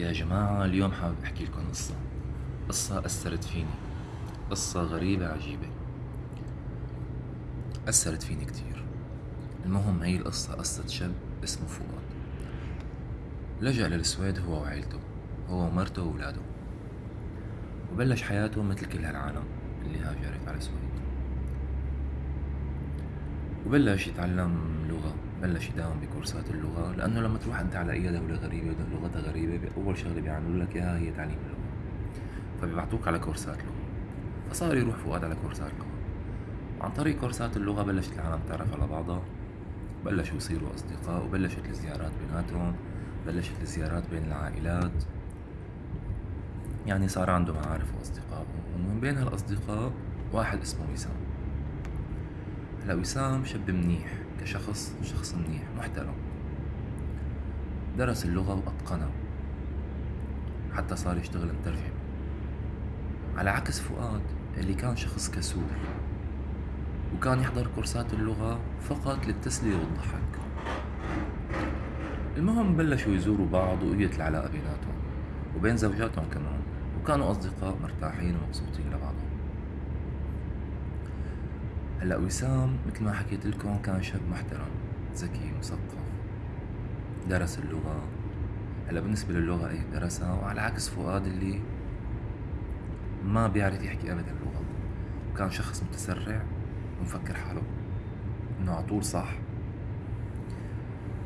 يا جماعة اليوم حابب أحكي لكم قصة. قصة أثرت فيني. قصة غريبة عجيبة. أثرت فيني كتير. المهم هي القصة قصة شاب اسمه فؤاد. لجأ للسويد هو وعيلته هو ومرته وولاده وبلش حياته مثل كل هالعالم اللي هاجرت على السويد وبلش يتعلم لغة. بلش يداوم بكورسات اللغة لأنه لما تروح أنت على أي دولة غريبة لغتها غريبة أول شغلة بيعملوا لك إياها هي تعليم اللغة. فبيبعتوك على كورسات لغة. فصار يروح فؤاد على كورسات لغة. وعن طريق كورسات اللغة بلشت العالم تعرف على بعضها. بلشوا يصيروا أصدقاء وبلشت الزيارات بيناتهم بلشت الزيارات بين العائلات. يعني صار عنده معارف وأصدقاء. ومن بين هالأصدقاء واحد اسمه وسام. هلا وسام شاب منيح. كشخص شخص منيح محترم. درس اللغة وأتقنها حتى صار يشتغل مترجم. على عكس فؤاد اللي كان شخص كسول. وكان يحضر كورسات اللغة فقط للتسلية والضحك. المهم بلشوا يزوروا بعض وقويت العلاقة بيناتهم وبين زوجاتهم كمان. وكانوا أصدقاء مرتاحين ومبسوطين لبعضهم هلا وسام مثل ما حكيت لكم كان شاب محترم ذكي مثقف درس اللغة. هلا بالنسبة للغة إيه درسها وعلى عكس فؤاد اللي ما بيعرف يحكي ابدا اللغة. وكان شخص متسرع ومفكر حاله إنه عطول صح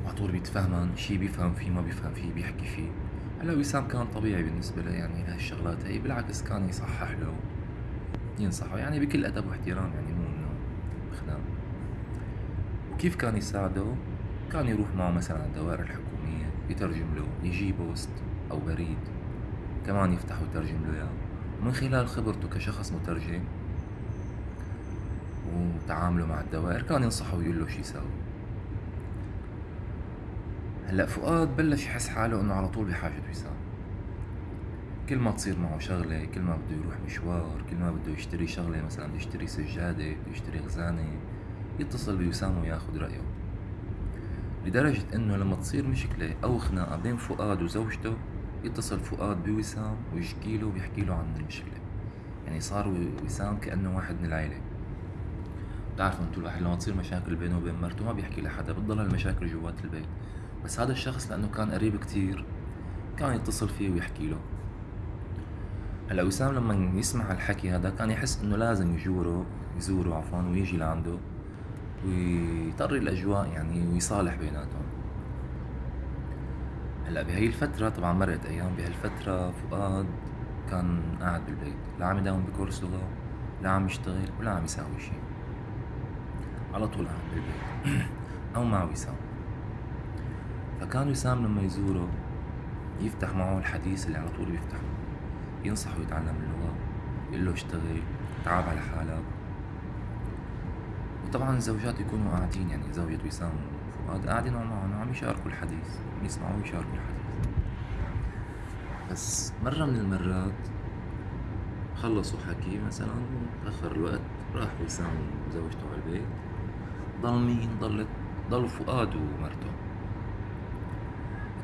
وعطول بيتفهمن شي بيفهم فيه ما بيفهم فيه بيحكي فيه. هلا وسام كان طبيعي بالنسبة له يعني لهالشغلات هي بالعكس كان يصحح له ينصحه يعني بكل أدب واحترام يعني وكيف كان يساعده كان يروح معه مثلا على الدوائر الحكومية يترجم له يجي بوست أو بريد. كمان يفتح ويترجم له إياه. ومن خلال خبرته كشخص مترجم وتعامله مع الدوائر كان ينصحه ويقول له شو يساوي. هلأ فؤاد بلش يحس حاله إنه على طول بحاجة وسام كل ما تصير معه شغلة كل ما بده يروح مشوار كل ما بده يشتري شغلة مثلا بده يشتري سجادة بده يشتري خزانة يتصل بوسام وياخد رأيه. لدرجة إنه لما تصير مشكلة أو خناقة بين فؤاد وزوجته يتصل فؤاد بوسام ويشكي له ويحكي له عن المشكلة. يعني صار وسام كأنه واحد من العيلة. بتعرفوا أنتوا الواحد لما تصير مشاكل بينه وبين مرته ما بيحكي لحدا بتضل المشاكل جوات البيت. بس هذا الشخص لأنه كان قريب كتير كان يتصل فيه ويحكي له. هلا وسام لما يسمع الحكي هذا كان يحس إنه لازم يزوره يزوره عفوا ويجي لعنده. ويطري الأجواء يعني ويصالح بيناتهم. هلأ بهي الفترة طبعا مرقت أيام بهالفترة فؤاد كان قاعد بالبيت. لا عم يداوم بكورس لغة لا عم يشتغل ولا عم يساوي شي. على طول قاعد بالبيت. أو مع وسام فكان وسام لما يزوره يفتح معه الحديث اللي على طول بيفتحه. ينصحه يتعلم اللغة يقول له اشتغل تعب على حالك. وطبعا الزوجات يكونوا قاعدين يعني زوجة وسام وفؤاد قاعدين معهم وعم يشاركوا الحديث يسمعوا ويشاركوا الحديث. بس مرة من المرات خلصوا حكي مثلا تأخر الوقت راح وسام وزوجته على البيت ضل مين؟ ضلت ضل فؤاد ومرته.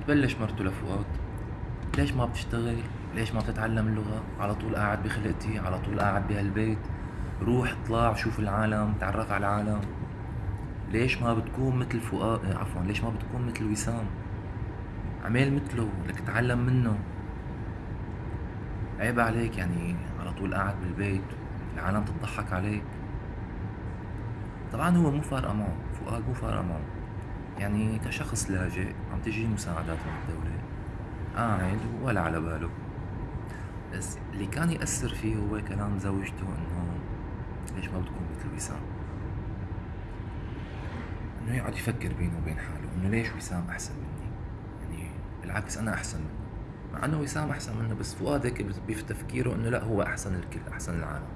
تبلش مرته لفؤاد ليش ما بتشتغل؟ ليش ما بتتعلم اللغة على طول قاعد بخلقتي على طول قاعد بهالبيت. روح اطلع شوف العالم تعرف على العالم. ليش ما بتكون مثل فؤاد؟ آه، عفوا ليش ما بتكون مثل وسام؟ عمل مثله لك تعلم منه. عيب عليك يعني على طول قاعد بالبيت العالم تضحك عليك. طبعا هو مو فارقة معه فؤاد مو فارقة معه. يعني كشخص لاجئ عم تجي مساعدات من الدولة. قاعد ولا على باله. بس اللي كان يأثر فيه هو كلام زوجته إنه ليش ما بتكون مثل وسام؟ إنه يقعد يفكر بينه وبين حاله إنه ليش وسام أحسن مني؟ يعني بالعكس أنا أحسن منه. مع إنه وسام أحسن منه بس فؤاد هيك بتفكيره إنه لأ هو أحسن الكل أحسن العالم.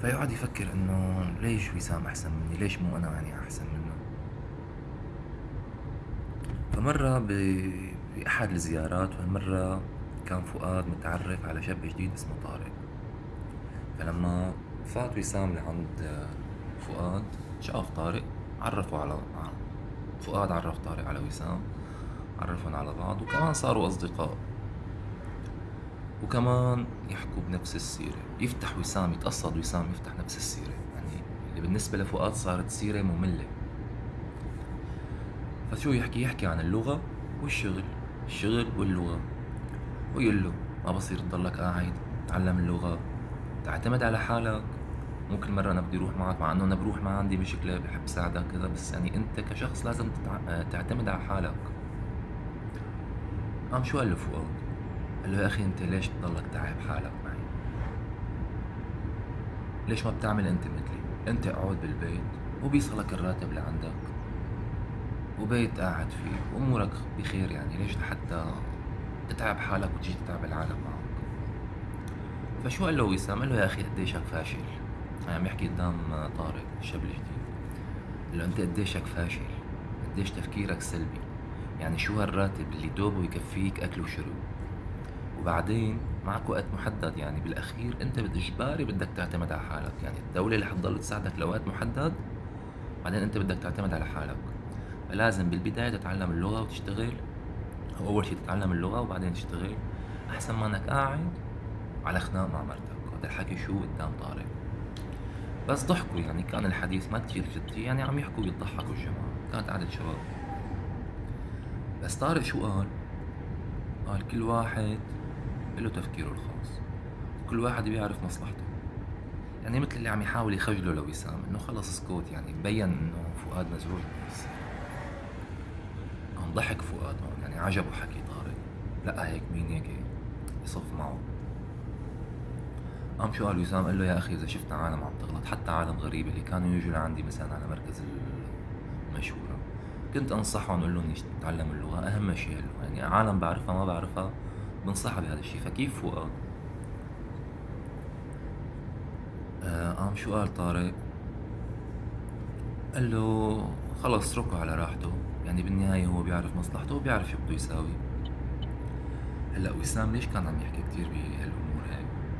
فيقعد يفكر إنه ليش وسام أحسن مني؟ ليش مو أنا يعني أحسن منه؟ فمرة بأحد الزيارات وهالمرة كان فؤاد متعرف على شاب جديد اسمه طارق. فلما فات وسام لعند فؤاد شاف طارق عرفوا على فؤاد عرف طارق على وسام عرفهم على بعض وكمان صاروا أصدقاء. وكمان يحكوا بنفس السيرة. يفتح وسام يتقصد وسام يفتح نفس السيرة. يعني اللي بالنسبة لفؤاد صارت سيرة مملة. فشو يحكي؟ يحكي عن اللغة والشغل. الشغل واللغة. ويقول له ما بصير تضلك قاعد تعلم اللغة. تعتمد على حالك مو كل مرة أنا بدي أروح معك مع إنه أنا بروح ما عندي مشكلة بحب ساعدك كذا بس يعني أنت كشخص لازم تتع... تعتمد على حالك قام شو قال له فؤاد؟ قال له يا أخي أنت ليش تضلك تعب حالك معي؟ ليش ما بتعمل أنت مثلي؟ أنت اقعد بالبيت وبيصلك الراتب لعندك وبيت قاعد فيه وأمورك بخير يعني ليش لحتى تتعب حالك وتجي تتعب العالم معك فشو قال له وسام؟ قال له يا أخي قديشك فاشل؟ عم يحكي قدام طارق الشاب الجديد قال له أنت قديشك فاشل؟ قديش تفكيرك سلبي؟ يعني شو هالراتب اللي دوبه يكفيك أكل وشرب؟ وبعدين معك وقت محدد يعني بالأخير أنت بالإجباري بدك تعتمد على حالك. يعني الدولة اللي حتضل تساعدك لوقت محدد بعدين أنت بدك تعتمد على حالك. فلازم بالبداية تتعلم اللغة وتشتغل. أو أول شيء تتعلم اللغة وبعدين تشتغل. أحسن ما إنك قاعد على خناق مع مرتك. هذا الحكي شو قدام طارق؟ بس ضحكوا يعني. كان الحديث ما كتير جدي. يعني عم يحكوا ويضحكوا الجماعة. كانت قعدة شباب. بس طارق شو قال؟ قال كل واحد له تفكيره الخاص. كل واحد بيعرف مصلحته. يعني مثل اللي عم يحاول يخجله لوسام إنه خلص اسكت يعني. بين إنه فؤاد مزعوج بس. قام ضحك فؤاد هون يعني عجبه حكي طارق. لا هيك مين هيك يصف معه؟ قام شو قال وسام؟ قال له يا أخي إذا شفنا عالم عم تغلط حتى عالم غريبه اللي كانوا يجوا لعندي مثلا على مركز المشهورة. كنت أنصحهم أقول لهم يتعلموا اللغة أهم شيء يعني عالم بعرفها ما بعرفها بنصحها بهذا الشيء. فكيف فؤاد آه قام شو قال طارق؟ قال له خلص اتركه على راحته. يعني بالنهاية هو بيعرف مصلحته وبيعرف شو بده يساوي. هلأ وسام ليش كان عم يحكي كثير بهالأمور؟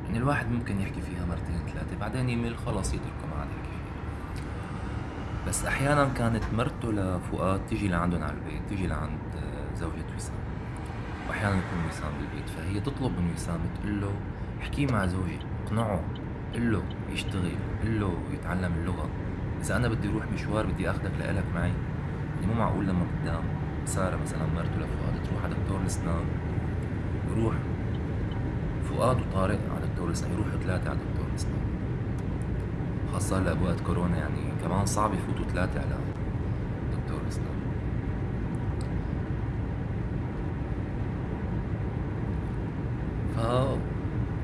يعني الواحد ممكن يحكي فيها مرتين ثلاثة بعدين يمل خلص يتركه ما عاد يحكي فيها بس أحيانا كانت مرته لفؤاد تيجي لعندهم على البيت تيجي لعند زوجة وسام. وأحيانا يكون وسام بالبيت فهي تطلب من وسام تقول له احكي مع زوجي اقنعه قل له يشتغل قل له يتعلم اللغة. إذا أنا بدي أروح مشوار بدي أخذك لإلك معي. يعني مو معقول لما قدام سارة مثلا مرته لفؤاد تروح على دكتور الأسنان يروح فؤاد وطارق دكتور الأسنان يروحوا ثلاثة على دكتور الأسنان خاصة هلا بوقت كورونا يعني كمان صعب يفوتوا ثلاثة على دكتور الأسنان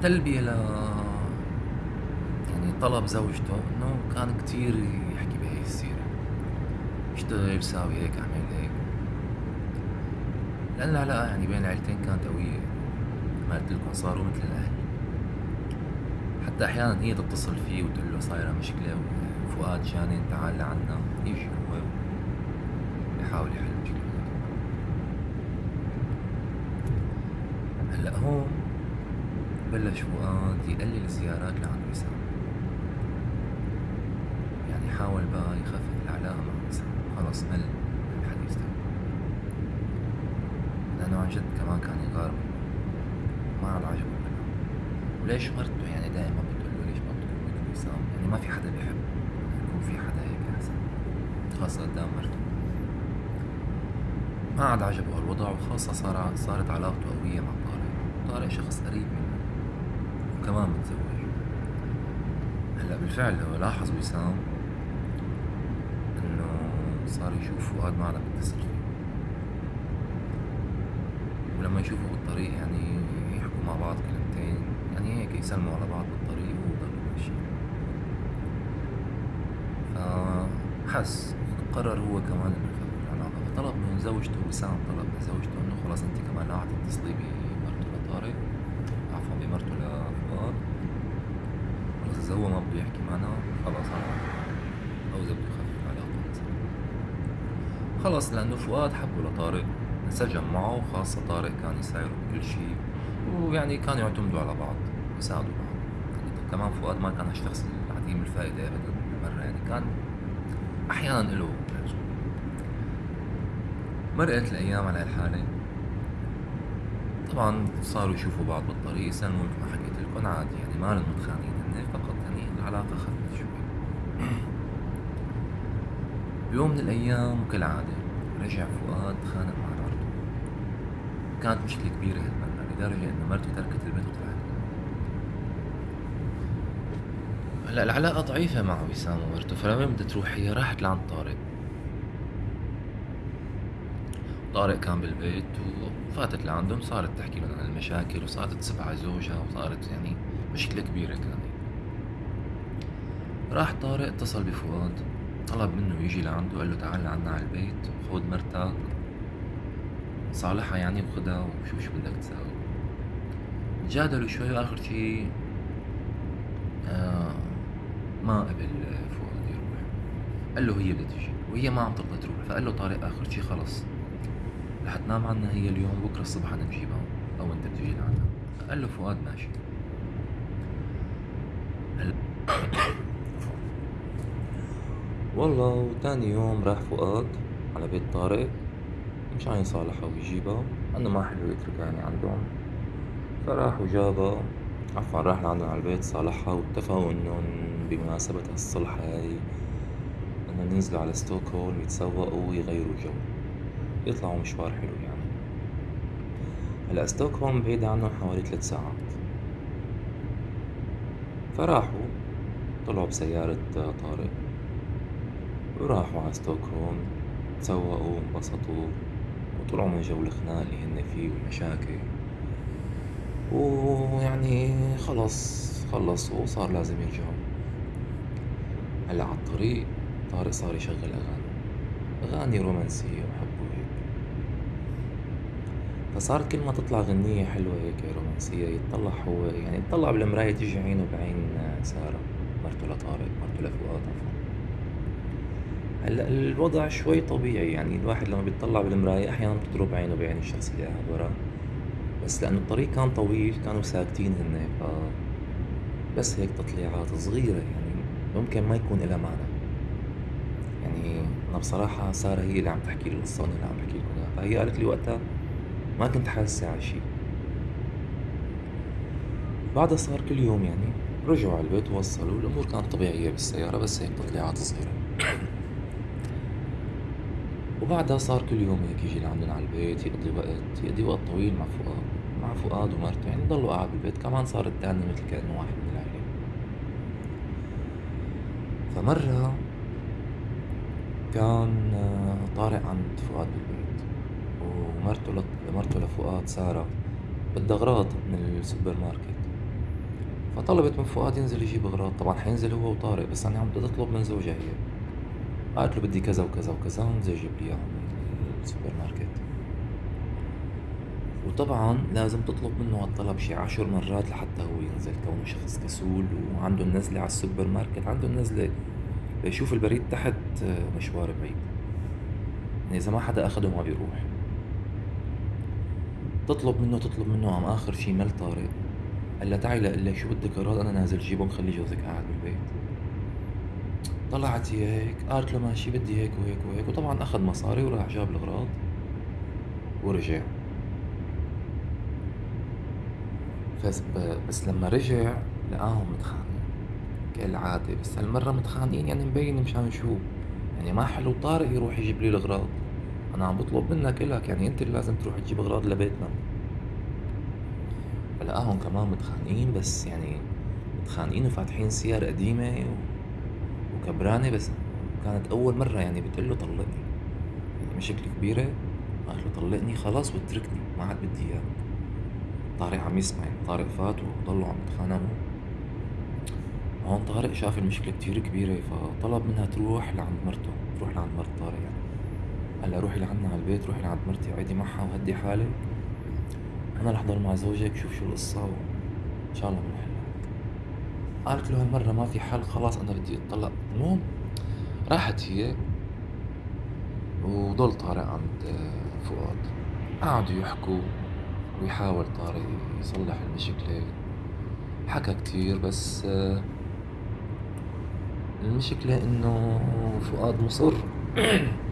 فتلبية ل يعني طلب زوجته إنه كان كتير يحكي بهي السيرة. اشتغل ساوي هيك أعمل هيك. لأن العلاقة يعني بين العيلتين كانت قوية. ما قلت لكم صاروا مثل الأهل. حتى أحيانا هي تتصل فيه وتقول له صايرة مشكلة وفؤاد جاني تعال لعنا يجي هو؟ يحاول يحل المشكلة هلأ هون بلش فؤاد يقلل الزيارات لعند وسام. يعني حاول بقى يخفف العلاقة مع وسام. خلص مل الحديث ده. لأنه عن جد كمان كان يغار ما عاد عجبه وليش مرته يعني دائما بتقول له ليش ما بتكون مثل وسام يعني ما في حدا بيحب يكون في حدا هيك أحسن خاصة قدام مرته ما عاد عجبه هالوضع وخاصة صار صارت علاقته قوية مع طارق. طارق شخص قريب منه وكمان متزوج. هلأ بالفعل هو لاحظ وسام إنه صار يشوف فؤاد ما عاد بيتصل فيه ولما يشوفوا بالطريق يعني يحكوا مع بعض كلمتين. يعني هيك يسلموا على بعض بالطريق وضلوا ماشيين فحس قرر هو كمان إنه فطلب من زوجته وسام طلب من زوجته إنه خلص أنت كمان لا تتصلي بمرته لطارق. عفوا بمرته لفؤاد خلص إذا هو ما بده يحكي معنا. خلص أنا أو إذا بده يخفف مثلا خلص لأنه فؤاد حبه لطارق. انسجم معه وخاصة طارق كان يساعده بكل شيء. ويعني كانوا يعتمدوا على بعض يساعدوا بعض. كمان فؤاد ما كان هالشخص العديم الفائدة أبدا بالمرة يعني كان أحيانا له مرقت الأيام على هالحالة طبعا صاروا يشوفوا بعض بالطريق يسلموا مثل ما حكيت لكم عادي يعني ما لهم متخانقين هن فقط يعني العلاقة خفت شوي. بيوم من الأيام وكالعادة رجع فؤاد خانق مع مرته. كانت مشكلة كبيرة هالمرة لدرجة إنه مرته تركت البيت وطلعت هلأ العلاقة ضعيفة مع وسام ومرته فلوين بدها تروح هي راحت لعند طارق. طارق كان بالبيت وفاتت لعندهم صارت تحكي لهم عن المشاكل وصارت تسب على زوجها وصارت يعني مشكلة كبيرة كانت راح طارق اتصل بفؤاد طلب منه يجي لعنده قال له تعال لعنا على البيت خذ مرتك صالحها يعني وخدها وشوف شو بدك تساوي. تجادلوا شوي واخر شي آه ما قبل فؤاد يروح. قال له هي بدها تجي وهي ما عم ترضى تروح فقال له طارق آخر شي خلص. رح تنام عنا هي اليوم بكرة الصبح بدنا نجيبها أو انت بتجي لعنا قال له فؤاد ماشي. هلا والله وتاني يوم راح فؤاد على بيت طارق. مشان يصالحها ويجيبها. أنه ما حلو يتركها يعني عندهم. فراح وجابها. عفوا راح لعندهم على البيت صالحها واتفقوا إنهم بمناسبة هالصلح هاي. انهم ينزلوا على ستوكهولم يتسوقوا ويغيروا جو. يطلعوا مشوار حلو يعني. هلا ستوكهولم بعيدة عنهم حوالي ثلاث ساعات. فراحوا طلعوا بسيارة طارق وراحوا على ستوكهولم تسوقوا انبسطوا وطلعوا من جو الخناق اللي هن فيه والمشاكل. ويعني خلص خلصوا وصار لازم يرجعوا. هلا على الطريق طارق صار يشغل أغاني. أغاني رومانسية وحب فصارت كل ما تطلع غنية حلوة هيك رومانسية يتطلع هو يعني يتطلع بالمراية تيجي عينه بعين سارة. مرته لطارق مرته لفؤاد عفوا. هلأ الوضع شوي طبيعي يعني الواحد لما بيطلع بالمراية أحيانا بتضرب عينه بعين الشخص اللي قاعد وراه. بس لأنه الطريق كان طويل كانوا ساكتين هن ف بس هيك تطليعات صغيرة يعني ممكن ما يكون إلها معنى. يعني أنا بصراحة سارة هي اللي عم تحكي لي القصة وأنا اللي عم بحكي لكم إياها فهي قالت لي وقتها ما كنت حاسة على شي. بعدها صار كل يوم يعني رجعوا على البيت ووصلوا الأمور كانت طبيعية بالسيارة بس هيك تطليعات صغيرة. وبعدها صار كل يوم هيك يجي لعندنا على البيت يقضي وقت يقضي وقت طويل مع فؤاد مع فؤاد ومرته. يعني ضلوا قاعد بالبيت كمان صار التاني مثل كأنه واحد من العيلة. فمرة كان طارق عند فؤاد بالبيت. ومرته لط... مرته لفؤاد سارة بدها أغراض من السوبر ماركت. فطلبت من فؤاد ينزل يجيب أغراض طبعا حينزل هو وطارق بس يعني عم بدها تطلب من زوجها هي. قالت له بدي كذا وكذا وكذا انزل جيب لي إياهم من السوبر ماركت. وطبعا لازم تطلب منه هالطلب شي عشر مرات لحتى هو ينزل كونه شخص كسول وعنده النزلة على السوبر ماركت عنده النزلة بيشوف البريد تحت مشوار بعيد. يعني إذا ما حدا أخده ما بيروح. تطلب منه تطلب منه عم آخر شي مل طارق. قال لها تعي لقلي شو بدك أغراض أنا نازل جيبهم خلي جوزك قاعد بالبيت. طلعت هي هيك قالت له ماشي بدي هيك وهيك وهيك وطبعا أخذ مصاري وراح جاب الأغراض. ورجع. بس بس لما رجع لقاهم متخانقين. كالعادة بس هالمرة متخانقين يعني مبين مشان شو. يعني ما حلو طارق يروح يجيب لي الأغراض. أنا عم بطلب منك إلك يعني أنت اللي لازم تروح تجيب أغراض لبيتنا فلقاهم كمان متخانقين بس يعني متخانقين وفاتحين سيارة قديمة وكبرانة بس كانت أول مرة يعني بتقول له طلقني. يعني مشكلة كبيرة قال له طلقني خلاص واتركني ما عاد بدي إياك. طارق عم يسمع يعني طارق فات وضلوا عم يتخانقوا. هون طارق شاف المشكلة كتير كبيرة فطلب منها تروح لعند مرته تروح لعند مرت طارق يعني. لها روحي لعنا على البيت روحي لعند مرتي وعيدي معها وهدي حالك أنا رح ضل مع زوجك شوف شو القصة وإن شاء الله بنحلها قالت له هالمرة ما في حل خلاص أنا بدي أتطلق. المهم راحت هي وضل طارق عند فؤاد. قعدوا يحكوا ويحاول طارق يصلح المشكلة. حكى كتير بس المشكلة إنه فؤاد مصر.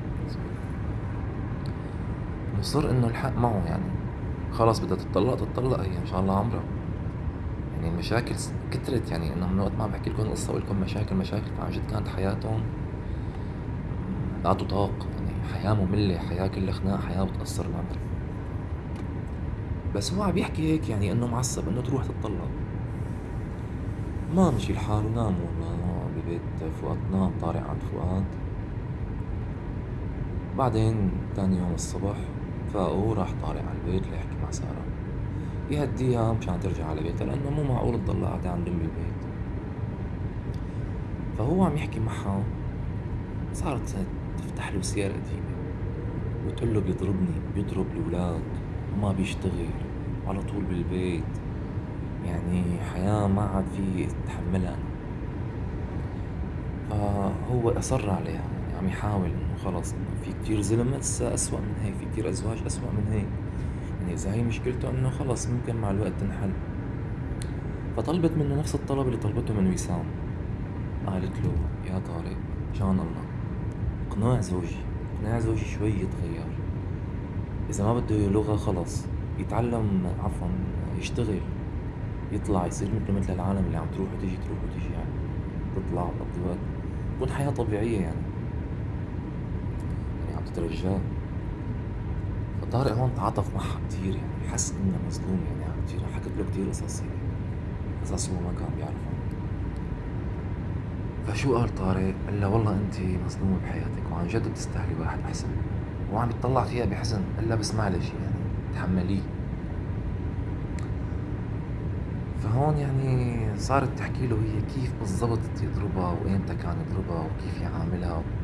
وصِر إنه الحق معه يعني. خلص بدها تطلّق تطلّق هي إن شاء الله عمرها، يعني المشاكل كترت يعني. إنه من وقت ما عم باحكي لكم القصة وأقول لكم مشاكل، مشاكل. فعن جد كانت حياتهم لا تُطاق، يعني. حياة مُملّة، حياة كلّها خناق، حياة بتقصّر العمر. بس هو عم يحكي هيك يعني إنه معصّب إنه تروح تتطلّق، ما مشي الحال ونام والله. ببيت فؤاد، نام طارق عند فؤاد، بعدين تاني يوم الصبح فاقوا راح طارق على البيت ليحكي مع سارة، يهدّيها مشان ترجع على بيتها لإنه مو معقول تضلّا قاعدة عند أم بالبيت، فهو عم يحكي معها. صارت تفتح له سيرة قديمة وتقول له بيضربني، بيضرب الولاد وما بيشتغل وعلى طول بالبيت، يعني حياة ما عاد في يتحمّلها، فهو أصَرّ عليها يعني عم يحاول إنه إنه في كتير زلم هسّه أسوأ من هيك، في كتير أزواج أسوأ من هيك، يعني إذا هي مشكلته إنه خلص ممكن مع الوقت تنحل، فطلبت منه نفس الطلب اللي طلبته من وسام، قالت له يا طارق مشان الله. اقنع زوجي، اقنع زوجي شوي يتغيّر، إذا ما بده لغة خلص يتعلّم عفوًا يشتغل، يطلع يصير متلو متل العالم اللي عم تروح وتيجي تروح وتيجي يعني، تطلع وقت، تكون حياة طبيعية يعني، يعني عم تترجاه، فطارق هون تعاطف معها كتير يعني حس إنه مظلوم يعني كتير حكت له كتير قصص هي، قصص هو ما كان بيعرفها، فشو قال طارق؟ قال لها والله إنتِ مظلومة بحياتِك وعن جد بتستاهلي واحد أحسن، هو عم يتطلّع فيها بحزن، قال لها بس معلش يعني تحمّليه. فهون يعني صارت تحكي له هي كيف بالضبط يضربها وإمتى كان يضربها وكيف يعاملها.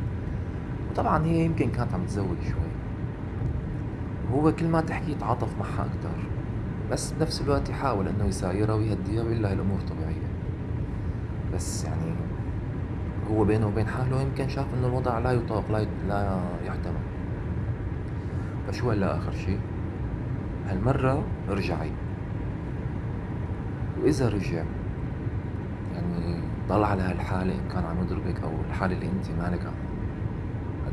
وطبعا هي يمكن كانت عم تزوج شوي. وهو كل ما تحكي يتعاطف معها أكتر بس بنفس الوقت يحاول إنه يسايرها ويهديها ويقول لها الأمور طبيعية بس يعني هو بينه وبين حاله يمكن شاف إنه الوضع لا يطاق لا لا يحتمل فشو قال لها آخر شي؟ هالمرة ارجعي وإذا رجع يعني ضل على هالحالة إن كان عم يضربك أو الحالة اللي أنتِ مالك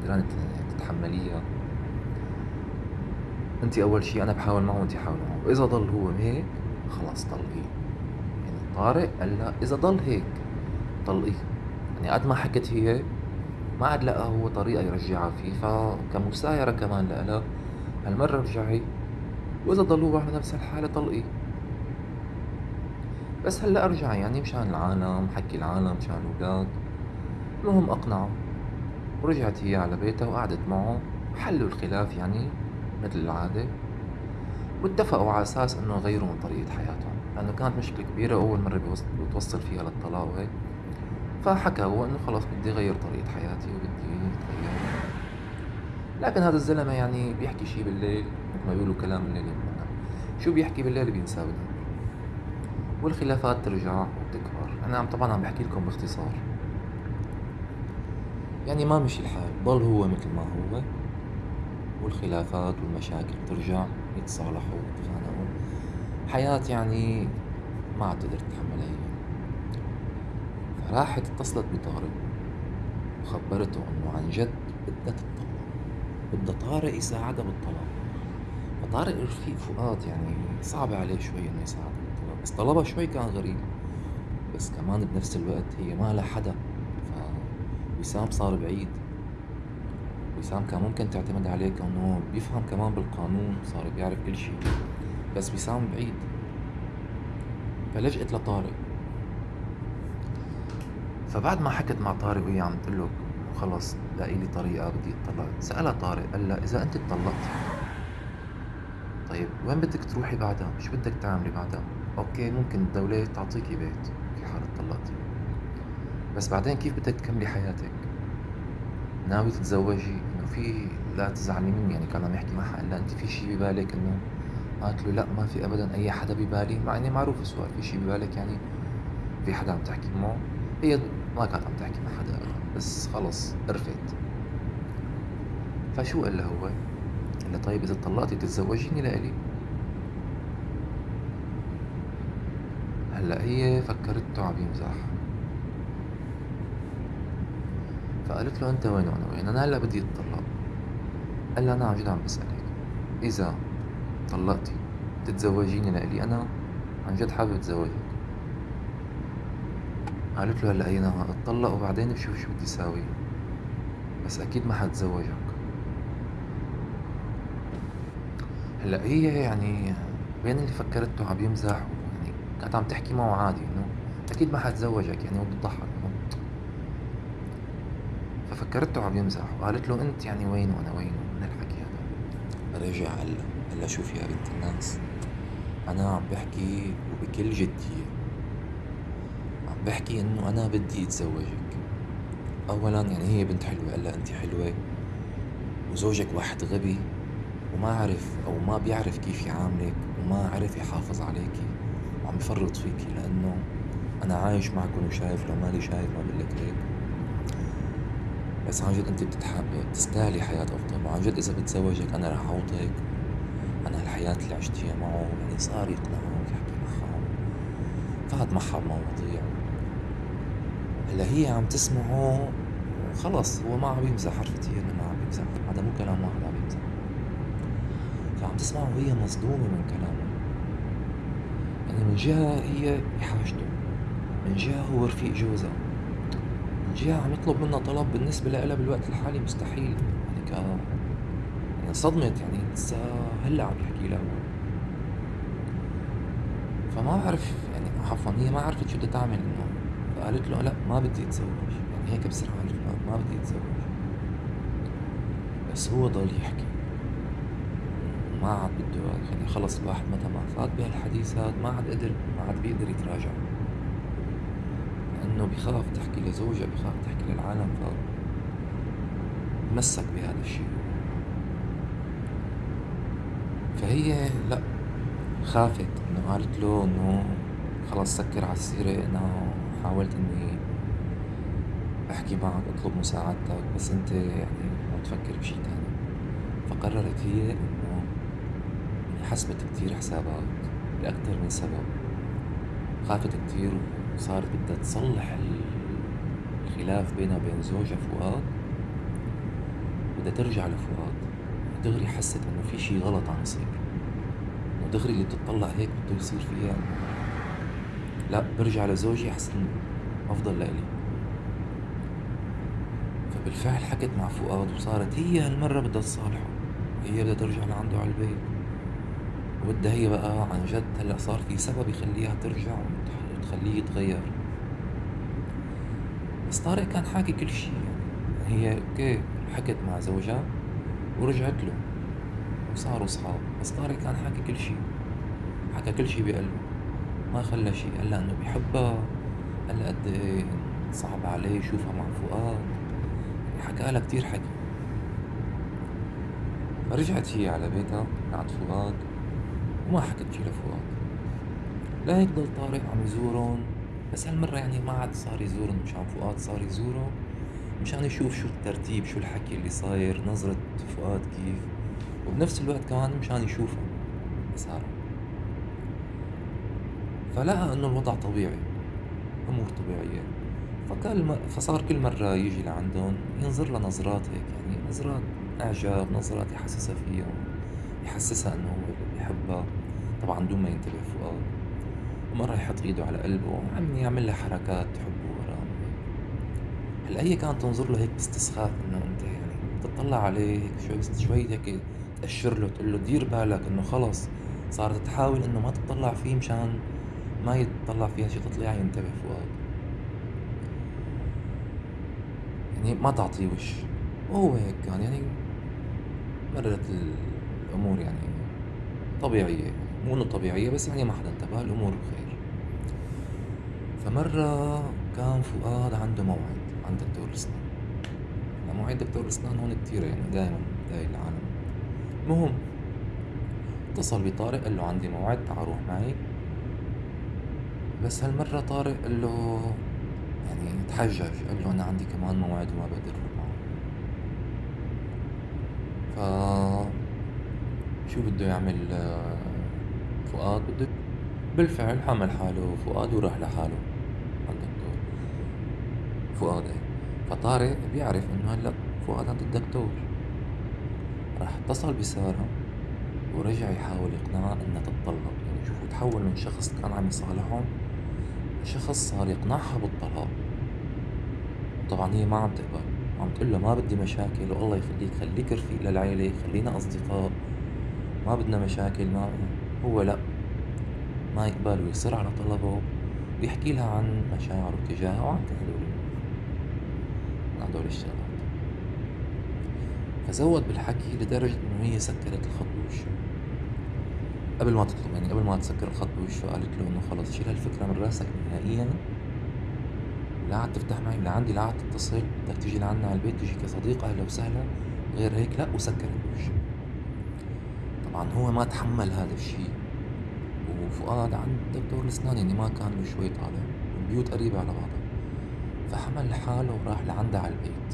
قدرانة تتحمّليها، أنتِ أول شي أنا بحاول معه وأنتِ حاولي معه، وإذا ضل هو هيك خلص طلقيه، يعني طارق قال لها إذا ضل هيك طلقيه، يعني قد ما حكت هي ما عاد لقى هو طريقة يرجعها فيه، فكمسايرة كمان لإلها هالمرة ارجعي وإذا ضل هو على نفس الحالة طلقيه. بس هلأ رجع يعني مشان العالم، حكي العالم، مشان الولاد، المهم أقنعه، ورجعت هي على بيتها وقعدت معه. وحلوا الخلاف يعني متل العادة، واتفقوا على أساس إنه يغيروا من طريقة حياتهم، لأنه كانت مشكلة كبيرة وأول مرة بتوصل فيها للطلاق وهيك، فحكى هو إنه خلص بدي أغير طريقة حياتي وبدي أتغير، لكن هذا الزلمة يعني بيحكي شي بالليل متل ما بيقولوا كلام الليل ينام، شو بيحكي بالليل بينساه بالنهار. والخلافات ترجع وتكبر أنا طبعا عم بحكي لكم باختصار. يعني ما مشي الحال. ضل هو مثل ما هو والخلافات والمشاكل ترجع يتصالحوا ويتخانقوا. حياة يعني ما عاد تقدر تتحملها هي. فراحت اتصلت بطارق وخبرته إنه عن جد بدها تطلق بدها طارق يساعدها بالطلاق. فطارق رفيق فؤاد يعني صعب عليه شوي إنه يساعدها بس طلبها شوي كان غريب. بس كمان بنفس الوقت هي ما لها حدا. فوسام صار بعيد. وسام كان ممكن تعتمد عليه كونه بيفهم كمان بالقانون صار بيعرف كل شي بس وسام بعيد. فلجأت لطارق. فبعد ما حكت مع طارق وهي عم تقول له خلص لاقي لي طريقة بدي اتطلق سألها طارق قال لها إذا أنت اتطلقتي طيب وين بدك تروحي بعدها؟ شو بدك تعملي بعدها؟ أوكي ممكن الدولة تعطيكي بيت في حال اتطلقتي بس بعدين كيف بدك تكملي حياتك؟ ناوي تتزوجي؟ إنه في لا تزعلي مني يعني كان عم يحكي معها قال لها أنت في شي ببالك إنه قالت له لا ما في ابدا أي حدا ببالي. مع إني معروف السؤال في شي ببالك يعني في حدا عم تحكي معه هي ما كانت عم تحكي مع حدا بس خلص عرفت. فشو قال له هو؟ قال لها طيب إذا طلقتي تتزوجيني لإلي. هلأ هي فكرته عم يمزح فقالت له أنت وين وأنا وين؟ أنا هلأ بدي أتطلق. قال لها أنا عن جد عم بسألك. إذا طلقتي تتزوجيني لإلي؟ أنا عن جد حابب أتزوجك. قالت له هلا هينا اتطلق وبعدين بشوف شو بدي ساوي. بس أكيد ما حتزوجك. هلا هي يعني بين اللي فكرته عم يمزح؟ يعني كانت عم تحكي معه عادي إنه أكيد ما حتزوجك يعني وبتضحك. ففكرته عم يمزح وقالت له أنت يعني وين وأنا وين؟ من الحكي هذا رجع هلا هلا شوفي يا بنت الناس أنا عم بحكي وبكل جدية. عم بحكي إنه أنا بدي أتزوجك. اولا يعني هي بنت حلوة قال أنت حلوة وزوجك واحد غبي وما عرف أو ما بيعرف كيف يعاملك وما عرف يحافظ عليكي وعم يفرط فيكي لأنه أنا عايش معكم وشايف لو مالي شايف ما بقول لك هيك بس عن جد أنت بتستاهلي حياة أفضل. وعن جد إذا بتزوجك أنا رح أعوضك. عن الحياة اللي عشتيها معه يعني صار يقنعه ويحكي معها فات معها بمواضيع هلأ هي عم تسمعه خلص هو ما عم يمزح عرفتي انه ما عم يمزح. هذا مو كلام واحد عم يمزح. فعم تسمعه وهي مصدومة من كلامه. يعني من جهة هي بحاجته من جهة هو رفيق جوزها. عم يطلب منها طلب بالنسبة لها بالوقت الحالي مستحيل. يعني ك يعني صدمت يعني لسه هلأ عم يحكي لها. فما بعرف يعني عفوا هي ما عرفت شو بدها تعمل إنه فقالت له لا ما بدي أتزوج. يعني هيك له ما بدي أتزوج. بس هو ضل يحكي. ما عاد بده يعني خلص الواحد متى ما فات بهالحديث هاد ما عاد قدر ما عاد بيقدر يتراجع. لأنه بخاف تحكي لزوجها بخاف تحكي للعالم ف تمسك بهذا الشيء. فهي لا خافت إنه قالت له إنه خلص سكر على السيرة أنا حاولت إني أحكي معك أطلب مساعدتك بس أنت يعني عم تفكر بشي تاني. فقررت هي إنه حسبت كتير حسابات لأكتر من سبب. خافت كتير وصارت بدها تصلح الخلاف بينها وبين زوجها فؤاد. بدها ترجع لفؤاد. دغري حست إنه في شي غلط عم يصير. إنه دغري اللي بتطلع هيك بده يصير فيها لا برجع لزوجي أحسن أفضل لإلي. فبالفعل حكت مع فؤاد وصارت هي هالمرة بدها تصالحه. هي بدها ترجع لعنده على البيت. وبدها هي بقى عن جد هلأ صار في سبب يخليها ترجع. وتخليه يتغير. بس طارق كان حاكي كل شيء يعني. هي أوكي حكت مع زوجها ورجعت له وصاروا اصحاب بس طارق كان حاكي كل شيء. حكى كل شيء بقلبه ما خلى شيء. قال إنه بيحبها. قال قد إيه صعب عليه يشوفها مع فؤاد. حكى لها كتير حكي. فرجعت هي على بيتها عند فؤاد وما حكت شي لفؤاد. لهيك ضل طارق عم يزورن بس هالمرة يعني ما عاد صار يزورن مشان فؤاد صار يزوره مشان يشوف شو الترتيب شو الحكي اللي صاير نظرة فؤاد كيف. وبنفس الوقت كمان مشان يشوفها سارة فلقى إنه الوضع طبيعي أمور طبيعية. فكل فصار كل مرة يجي لعندهم ينظر لها نظرات هيك يعني نظرات إعجاب نظرات يحسسها فيها يحسسها إنه هو بحبها طبعا دون ما ينتبه فؤاد. ومرة يحط إيده على قلبه وعم يعمل لها حركات وراه هلأ هي كانت تنظر له هيك باستسخاف إنه أنت يعني تطلع عليه هيك شوي شوي هيك تأشر له تقول له دير بالك إنه خلص صارت تحاول إنه ما تطلع فيه مشان ما يتطلع فيها شي تطلع ينتبه فؤاد يعني ما تعطيه وش. وهو هيك كان يعني مرت الأمور يعني طبيعية مو إنه طبيعية بس يعني ما حدا انتبه الأمور بخير فمرة كان فؤاد عنده موعد عند دكتور الإسنان. مواعيد دكتور الإسنان هون كتيرة يعني دايما داي العالم. المهم اتصل بطارق قال له عندي موعد تعال روح معي. بس هالمرة طارق قال له يعني تحجج قال له أنا عندي كمان موعد وما بقدر أروح معه. ف شو بده يعمل آه، فؤاد؟ بده بالفعل حمل حاله فؤاد وراح لحاله. فؤاد فطارق بيعرف إنه هلأ فؤاد عند الدكتور. راح اتصل بسارة ورجع يحاول يقنعها إنها تتطلق. يعني شوفوا تحول من شخص كان عم يصالحهم لشخص صار يقنعها بالطلاق. طبعا هي ما عم تقبل. عم تقول له ما بدي مشاكل والله يخليك خليك رفيق للعيلة خلينا أصدقاء. ما بدنا مشاكل ما هو لأ ما يقبل ويصر على طلبه ويحكي لها عن مشاعره تجاهها وعن كل هدول الشغلات فزود بالحكي لدرجة إنه هي سكرت الخط بوشه قبل ما تطلب يعني قبل ما تسكر الخط بوشه قالت له إنه خلص شيل هالفكرة من رأسك نهائيًا. لا عاد تفتح معي لعندي لا عاد تتصل بدك تيجي لعنا على البيت تيجي كصديقة أهلا وسهلا. غير هيك لأ وسكرت بوشه طبعا هو ما تحمل هذا الشي وفؤاد عند دكتور الأسنان يعني ما كان له شوي طالع. والبيوت قريبة على بعضها فحمل حاله وراح لعندها على البيت.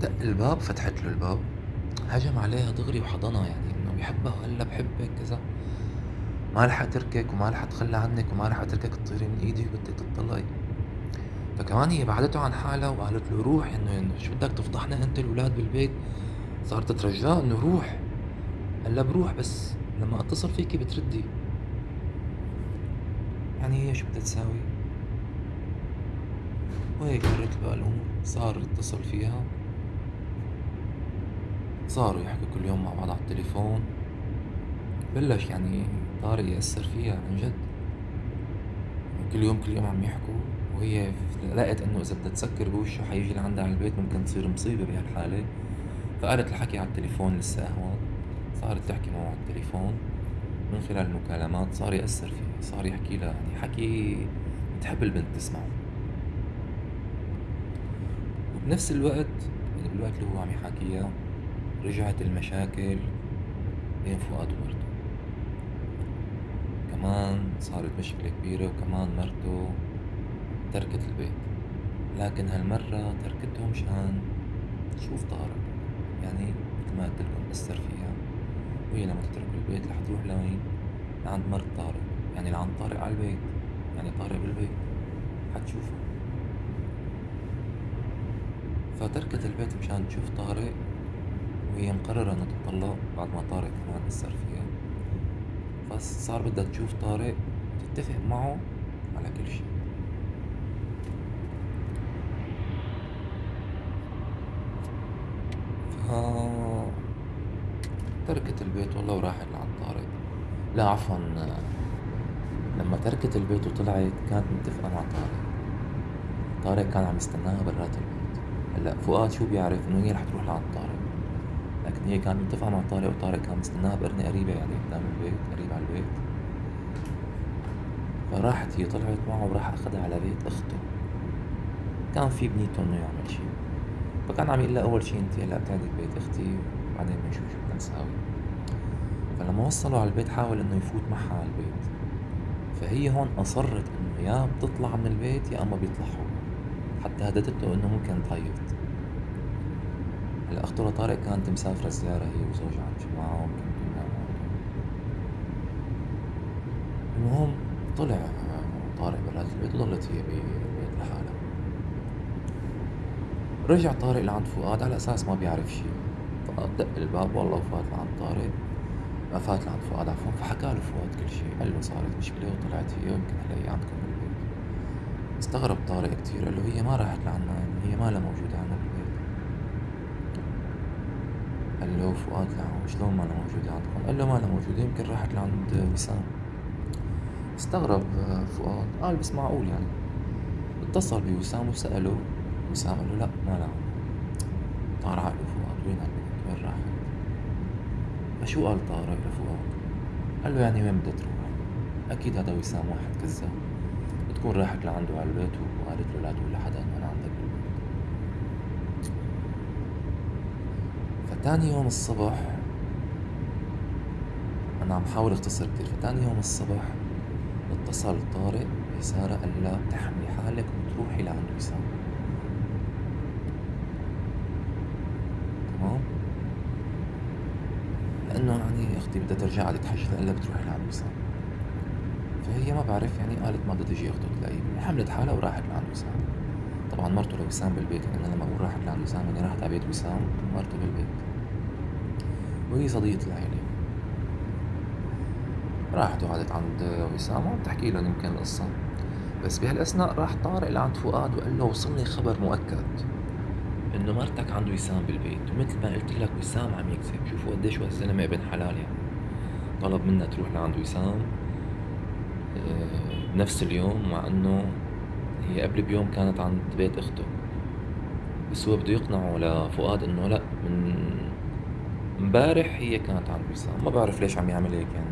دق الباب فتحت له الباب. هجم عليها دغري وحضنها يعني إنه بيحبها وقال لها بحبك كذا ما رح أتركك وما رح أتخلى عنك وما رح أتركك تطيري من إيدي وبدك تطلقي فكمان هي بعدته عن حالها وقالت له روح إنه يعني شو بدك تفضحنا أنت الأولاد بالبيت؟ صارت تترجاه إنه روح. لها بروح بس لما أتصل فيكي بتردي. يعني هي شو بدها تساوي؟ وهيك مرت الأمور صار يتصل فيها. صاروا يحكوا كل يوم مع بعض على التليفون. بلش يعني طارق يأثر فيها عن جد. كل يوم كل يوم عم يحكوا وهي لقت إنه إذا بدها تسكر بوشه حيجي لعندها على البيت ممكن تصير مصيبة بهالحالة. فقالت الحكي على التليفون لسه اهون صارت تحكي معه على التليفون. من خلال المكالمات صار يأثر فيها صار يحكي لها يعني حكي بتحب البنت تسمعه. وبنفس الوقت يعني بالوقت اللي هو عم يحاكيها رجعت المشاكل بين فؤاد ومرته. كمان صارت مشكلة كبيرة وكمان مرته تركت البيت. لكن هالمرة تركته مشان تشوف طارق. يعني مثل ما قلت لكم أثر فيها. وهي لما تترك البيت رح تروح لوين؟ لعند مرت طارق. يعني لعند طارق على البيت. يعني طارق بالبيت. حتشوفه فتركت البيت مشان تشوف طارق وهي مقررة إنها تطلق بعد ما طارق كمان أثر فيها. بس صار بدها تشوف طارق وتتفق معه على كل شي ف تركت البيت والله وراحت لعند طارق لا عفوا لما تركت البيت وطلعت كانت متفقة مع طارق طارق كان عم يستناها برات البيت هلأ فؤاد شو بيعرف إنه هي رح تروح لعند طارق؟ لكن هي كانت متفقة مع طارق وطارق كان مستناها بقرنة قريبة يعني قدام البيت قريب على البيت. فراحت هي طلعت معه وراح أخدها على بيت أخته. كان في بنيته إنه يعمل شي. فكان عم يقول أول شي أنت هلأ بتقعدي ببيت أختي وبعدين بنشوف شو بدنا نساوي. فلما وصلوا على البيت حاول إنه يفوت معها على البيت. فهي هون أصرت إنه يا بتطلع من البيت يا أما بيطلع هو حتى هددته إنه ممكن تعيط هلأ أخته لطارق كانت مسافرة زيارة هي وزوجها عند جماعة المهم طلع طارق برات البيت وضلت هي بالبيت لحالها. رجع طارق لعند فؤاد على أساس ما بيعرف شي فؤاد دق الباب والله وفات لعند طارق. ما فات لعند فؤاد عفوا فحكى له فؤاد كل شي قال له صارت مشكلة وطلعت هي ويمكن هلا عندكم استغرب طارق كتير قال له هي ما راحت لعنا يعني هي ما لها موجودة عنا قال له فؤاد لا شلون ما أنا موجودة عندكم؟ قال له ما أنا موجودة يمكن راحت لعند وسام استغرب فؤاد. قال بس معقول يعني. اتصل بوسام وسأله وسام قال له لا ما لا. طار عقله فؤاد وين البنت وين راحت؟ فشو قال طارق لفؤاد؟ قال له يعني وين بدها تروح؟ أكيد هذا وسام واحد كذاب. بتكون راحت لعنده على البيت وقالت له لا تقول لحدا إنه أنا عندك فتاني يوم الصبح أنا عم حاول أختصر كتير. فتاني يوم الصبح اتصل طارق بسارة قال لها بتحملي حالك وتروحي لعند وسام تمام؟ لأنه يعني أختي بدها ترجع على تحجز إلا بتروحي لعند وسام فهي ما بعرف يعني قالت ما بدها تجي أخته تلاقيه حملت حالها وراحت لعند وسام. طبعا مرته لوسام بالبيت يعني أنا لما أقول راحت لعند وسام يعني راحت على بيت وسام ومرته بالبيت. وهي صديقة العيلة راحت وقعدت عند وسام وعم تحكي لهم يمكن القصة. بس بهالأثناء راح طارق لعند فؤاد وقال له وصلني خبر مؤكد إنه مرتك عند وسام بالبيت. ومثل ما قلت لك وسام عم يكذب. شوفوا قديش هو الزلمة ابن حلال يعني. طلب منها تروح لعند وسام. بنفس اليوم مع إنه هي قبل بيوم كانت عند بيت أخته. بس هو بده يقنعه لفؤاد إنه لأ من إمبارح هي كانت عند وسام ما بعرف ليش عم يعمل هيك يعني.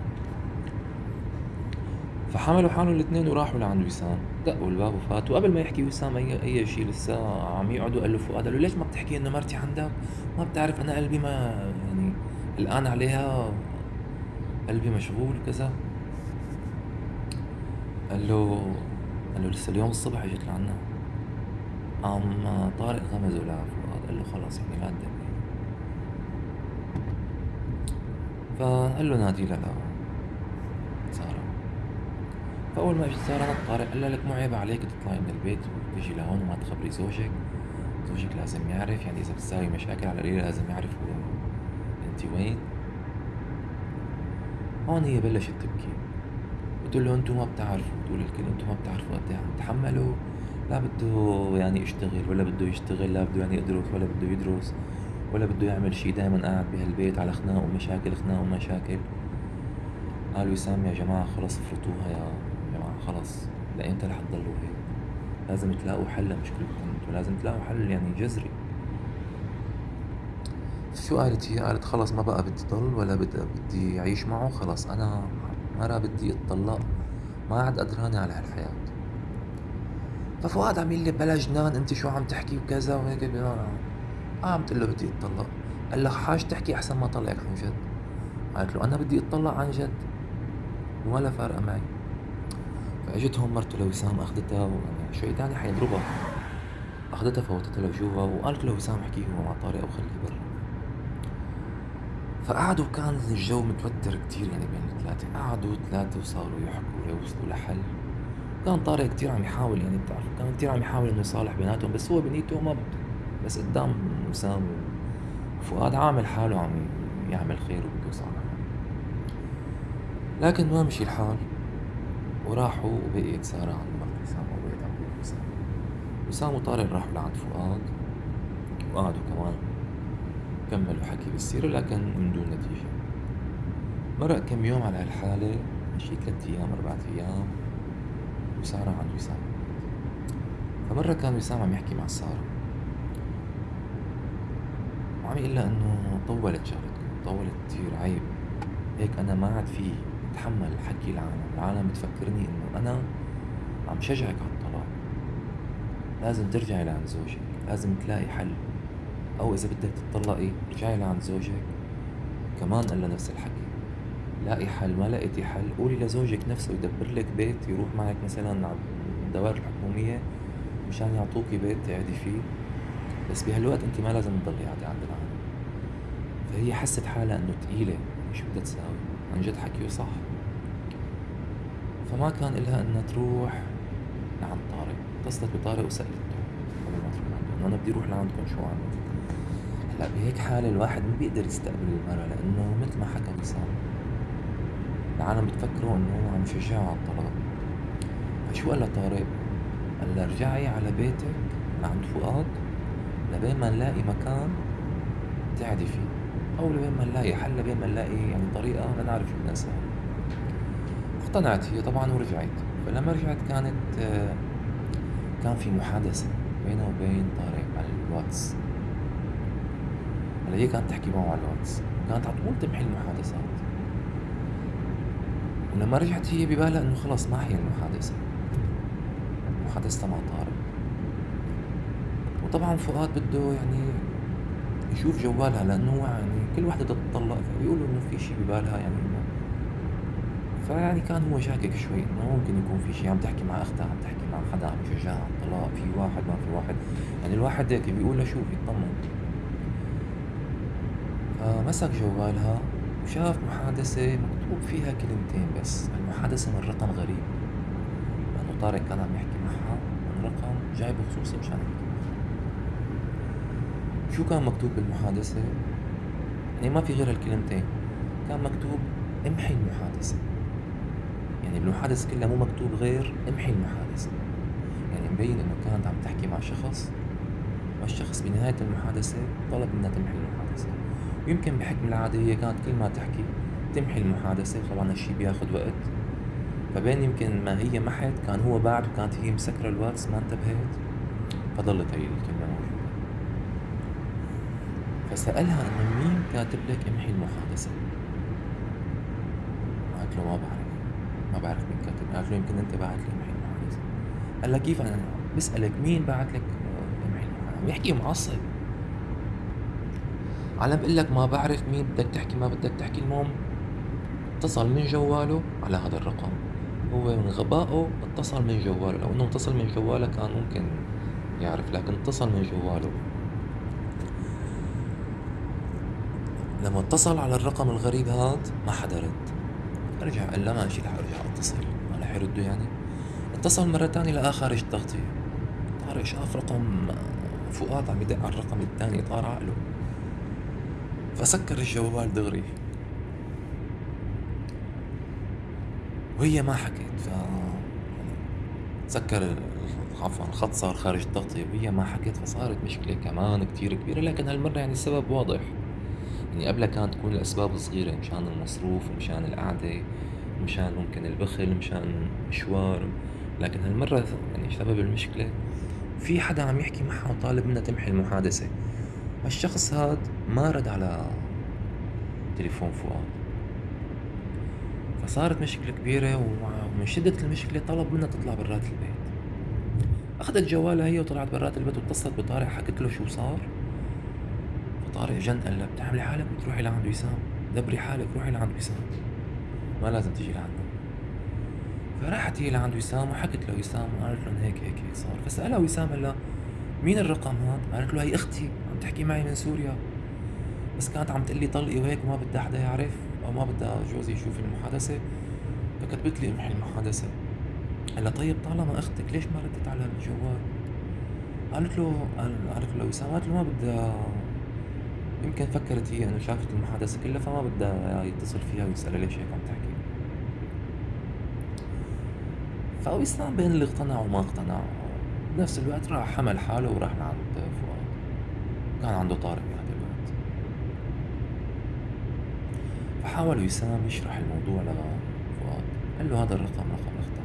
فحملوا حالهم الاثنين وراحوا لعند وسام دقوا الباب وفاتوا. قبل ما يحكي وسام أي أي شيء لسه عم يقعدوا قال له فؤاد. قال له ليش ما بتحكي إنه مرتي عندك؟ ما بتعرف أنا قلبي ما يعني الآن عليها قلبي مشغول وكذا. قال له قال له لسه اليوم الصبح اجت لعنا. قام طارق غمزه لفؤاد قال له خلص يعني لا تدقي فقال له نادي لها فأول ما اجت سارة طارق قال لها لك مو عيب عليك تطلعي من البيت وتجي لهون وما تخبري زوجك. زوجك لازم يعرف يعني إذا بتساوي مشاكل على القليلة لازم يعرف أنت وين. هون هي بلشت تبكي. بتقول له أنتم ما بتعرفوا بتقول الكل أنتم ما بتعرفوا قد إيه عم تحملوا لا بده يعني يشتغل ولا بده يشتغل لا بده يعني يدرس ولا بده يدرس ولا بده يعمل شي دايما قاعد بهالبيت على خناق ومشاكل خناق ومشاكل. قال وسام يا جماعة خلص افرطوها يا خلص لأمتى رح تضلوا هيك. لازم تلاقوا حل لمشكلتكم أنتوا لازم تلاقوا حل يعني جذري. شو قالت هي؟ قالت خلص ما بقى بدي ضل ولا بدي أعيش معه خلص أنا مرة بدي اتطلق ما عاد قدرانة على هالحياة. ففؤاد عم يقول لي بلا جنان أنت شو عم تحكي وكذا وهيك؟ آه. عم تقول له بدي اتطلق قال لها حاج تحكي أحسن ما طلعك عن جد. قالت له أنا بدي اتطلق عن جد. ولا فارقة معي. فإجتهم مرته لوسام أخذتها شوي تاني حيضربها. أخذتها فوتتها لجوا وقالت له وسام احكي هو مع طارق أو خليه برا فقعدوا كان الجو متوتر كتير يعني بين الثلاثة. قعدوا ثلاثة وصاروا يحكوا ليوصلوا لحل. كان طارق كتير عم يحاول يعني بتعرف كان كتير عم يحاول إنه يصالح بيناتهم بس هو بنيته ما بس قدام وسام وفؤاد عامل حاله عم يعمل خير وبده يصالح. لكن ما مشي الحال. وراحوا وبقيت سارة عند مرت وسام وبقيت عند وسام وسام وطارق راحوا لعند فؤاد. وقعدوا كمان كملوا حكي بالسيرة لكن من دون نتيجة. مرق كم يوم على هالحالة شي ثلاث أيام أربعة أيام وسارة عند وسام. فمرة كان وسام عم يحكي مع سارة. وعم يقول لها إنه طولت شغلتكم طولت كتير عيب. هيك أنا ما عاد في أتحمل حكي العالم. العالم بتفكرني إنه أنا عم شجعك على الطلاق. لازم ترجعي لعند زوجك لازم تلاقي حل. أو إذا بدك تطلقي ارجعي لعند زوجك. كمان قال لها نفس الحكي. لاقي حل ما لقيتي حل. قولي لزوجك نفسه يدبر لك بيت يروح معك مثلا على الدوائر الحكومية مشان يعطوكي بيت تقعدي فيه. بس بهالوقت انت ما لازم تضلي قاعدة عند العالم. فهي حست حالها إنه تقيلة شو بدها تساوي. عن جد حكيه صح. فما كان إلها إنها تروح لعند طارق. اتصلت بطارق وسألته قبل ما تروح عنده أنا بدي أروح لعندكم شو عملت هلا بهيك حالة الواحد ما بيقدر يستقبل المرة لأنه مثل ما حكى وسام العالم بتفكروا إنه هو عم يشجعه على الطلاق. فشو قال لطارق؟ قال لها ارجعي على بيتك لعند فؤاد لبين ما نلاقي مكان تقعدي فيه أو لبين ما نلاقي حل لبين ما نلاقي يعني طريقة لنعرف شو بدنا اقتنعت هي طبعا ورجعت. فلما رجعت كانت كان في محادثة بينها وبين طارق على الواتس. هلا هي كانت تحكي معه على الواتس؟ كانت على طول تمحي المحادثات. ولما رجعت هي ببالها إنه خلص ما هي المحادثة. محادثتها مع طارق وطبعا فؤاد بده يعني يشوف جوالها لأنه هو يعني كل وحدة بدها تطلق فبيقولوا إنه في شيء ببالها يعني فيعني كان هو شاكك شوي إنه ممكن يكون في شيء عم تحكي مع أختها عم تحكي مع حدا عم يشجعها على الطلاق في واحد ما في واحد. يعني الواحد هيك بيقول له شوف يطمن فمسك جوالها وشاف محادثة مكتوب فيها كلمتين بس. المحادثة من رقم غريب لأنه طارق كان عم يحكي معها من رقم جايبه خصوصي مشان يحكي شو كان مكتوب بالمحادثة؟ يعني ما في غير هالكلمتين. كان مكتوب امحي المحادثة. يعني بالمحادثة كلها مو مكتوب غير امحي المحادثة. يعني مبين إنه كانت عم تحكي مع شخص والشخص بنهاية المحادثة طلب منها تمحي المحادثة ويمكن بحكم العادة هي كانت كل ما تحكي تمحي المحادثة طبعا هالشي بياخد وقت. فبين يمكن ما هي محت كان هو بعد وكانت هي مسكرة الواتس ما انتبهت. فضلت هي الكلمة موجودة. فسألها إنه مين كاتب لك امحي المحادثة؟ قالت له ما بعرف. ما بعرف مين كاتب. قالت له يمكن أنت بعت لي امحي المحادثة. قال لها كيف أنا؟ بسألك مين بعت لك امحي المحادثة؟ بيحكي معصب. على بقول لك ما بعرف مين بدك تحكي ما بدك تحكي. المهم اتصل من جواله على هذا الرقم. هو من غبائه اتصل من جواله لو انه اتصل من جواله كان ممكن يعرف لكن اتصل من جواله. لما اتصل على الرقم الغريب هاد ما حدا رد. رجع قال لا ماشي رح أرجع أتصل. ما رح يردوا يعني. اتصل مرة تانية لقاه خارج التغطية طارق شاف رقم فؤاد عم يدق على الرقم الثاني طار عقله. فسكر الجوال دغري. وهي ما حكت ف سكر عفوا الخط صار خارج التغطية وهي ما حكت فصارت مشكلة كمان كتير كبيرة لكن هالمرة يعني السبب واضح. يعني قبلها كانت تكون الأسباب صغيرة مشان المصروف مشان القعدة مشان ممكن البخل مشان مشوار. لكن هالمرة يعني سبب المشكلة في حدا عم يحكي معها وطالب منها تمحي المحادثة. هالشخص هاد ما رد على تليفون فؤاد. فصارت مشكلة كبيرة ومن شدة المشكلة طلب منها تطلع برات البيت. أخذت جوالها هي وطلعت برات البيت واتصلت بطارق حكت له شو صار. فطارق جن قال لها بتعملي حالك بتروحي لعند وسام؟ دبري حالك روحي لعند وسام. ما لازم تيجي لعندنا. فراحت هي لعند وسام وحكت له وسام وقالت له هيك هيك هيك صار. فسألها وسام قال لها مين الرقم هاد؟ قالت له هي أختي. تحكي معي من سوريا. بس كانت عم تقلي طلقي وهيك وما بدها حدا يعرف أو ما بدها جوزي يشوف المحادثة. فكتبت لي امحي المحادثة. قال طيب طالما أختك ليش ما ردت على الجوال؟ قالت له قالت له وسام قالت له ما بدها. يمكن فكرت هي إنه شافت المحادثة كلها فما بدها يتصل فيها ويسألها ليش هيك عم تحكي. فوسام بين اللي اقتنع وما اقتنع. بنفس الوقت راح حمل حاله وراح لعند كان عنده طارق بهذا الوقت فحاول وسام يشرح الموضوع لفؤاد قال له هذا الرقم رقم أختك